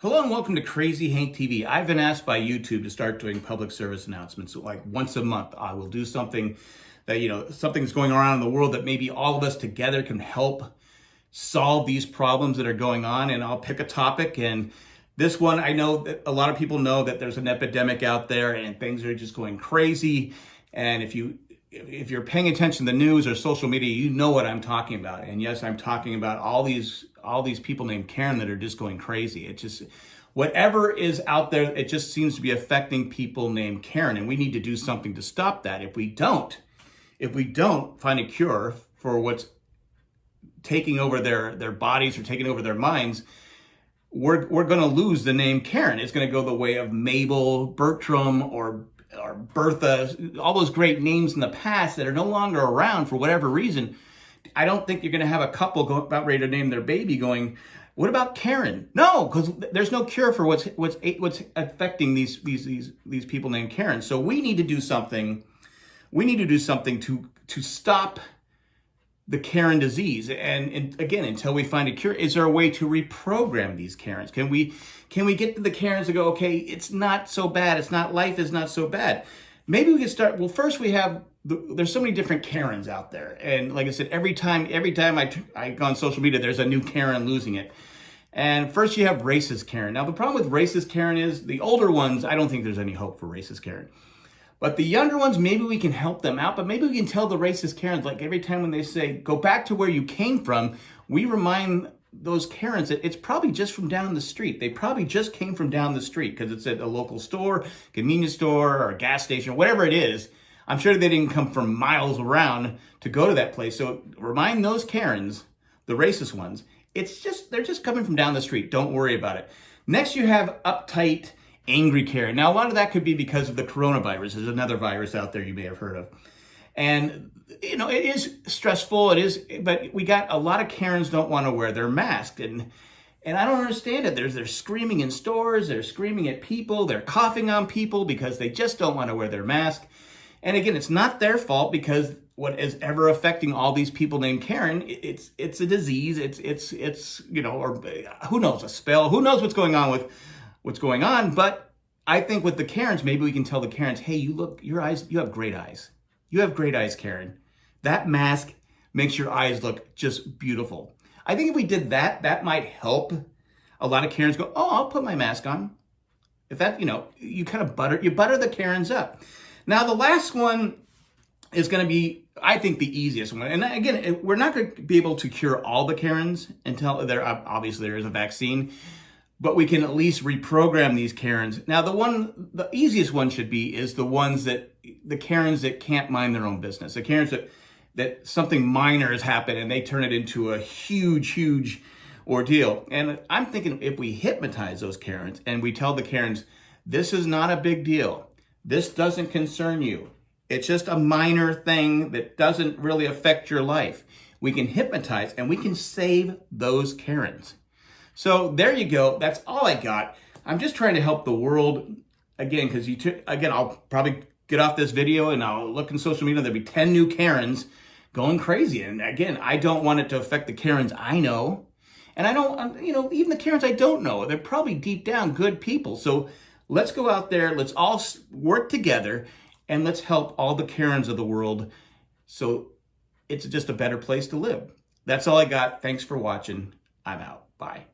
Hello and welcome to Crazy Hank TV. I've been asked by YouTube to start doing public service announcements. So like once a month, I will do something that, you know, something's going around in the world that maybe all of us together can help solve these problems that are going on. And I'll pick a topic. And this one, I know that a lot of people know that there's an epidemic out there and things are just going crazy. And if you if you're paying attention to the news or social media, you know what I'm talking about. And yes, I'm talking about all these all these people named Karen that are just going crazy. It just whatever is out there, it just seems to be affecting people named Karen, and we need to do something to stop that. If we don't, if we don't find a cure for what's taking over their their bodies or taking over their minds, we're we're going to lose the name Karen. It's going to go the way of Mabel, Bertram, or or Bertha, all those great names in the past that are no longer around for whatever reason. I don't think you're going to have a couple go, about ready to name their baby going, what about Karen? No, because there's no cure for what's what's what's affecting these these these these people named Karen. So we need to do something. We need to do something to to stop the Karen disease. And, and, again, until we find a cure, is there a way to reprogram these Karens? Can we can we get to the Karens to go, okay, it's not so bad. It's not life is not so bad. Maybe we can start. Well, first we have the, there's so many different Karens out there, and like I said, every time every time I I go on social media, there's a new Karen losing it. And first you have racist Karen. Now the problem with racist Karen is the older ones. I don't think there's any hope for racist Karen. But the younger ones, maybe we can help them out, but maybe we can tell the racist Karens, like every time when they say, go back to where you came from, we remind those Karens that it's probably just from down the street. They probably just came from down the street because it's at a local store, convenience store, or gas station, whatever it is. I'm sure they didn't come from miles around to go to that place. So remind those Karens, the racist ones, it's just, they're just coming from down the street. Don't worry about it. Next, you have uptight, angry Karen. Now, a lot of that could be because of the coronavirus. There's another virus out there you may have heard of. And, you know, it is stressful. It is, but we got a lot of Karens don't want to wear their mask. And, and I don't understand it. There's, they're screaming in stores. They're screaming at people. They're coughing on people because they just don't want to wear their mask. And again, it's not their fault because what is ever affecting all these people named Karen, it's it's a disease. It's it's it's you know, or who knows, a spell. Who knows what's going on with what's going on. But I think with the Karens, maybe we can tell the Karens, hey, you look, your eyes, you have great eyes. You have great eyes, Karen. That mask makes your eyes look just beautiful. I think if we did that, that might help a lot of Karens go, oh, I'll put my mask on. If that, you know, you kind of butter, you butter the Karens up. Now, the last one is going to be, I think, the easiest one. And again, we're not going to be able to cure all the Karens until there, obviously, there is a vaccine but we can at least reprogram these Karens. Now, the one, the easiest one should be is the ones that, the Karens that can't mind their own business. The Karens that, that something minor has happened and they turn it into a huge, huge ordeal. And I'm thinking if we hypnotize those Karens and we tell the Karens, this is not a big deal. This doesn't concern you. It's just a minor thing that doesn't really affect your life. We can hypnotize and we can save those Karens. So there you go. That's all I got. I'm just trying to help the world again because you took again. I'll probably get off this video and I'll look in social media. There'll be 10 new Karens going crazy. And again, I don't want it to affect the Karens I know. And I don't, um, you know, even the Karens I don't know, they're probably deep down good people. So let's go out there. Let's all work together and let's help all the Karens of the world so it's just a better place to live. That's all I got. Thanks for watching. I'm out. Bye.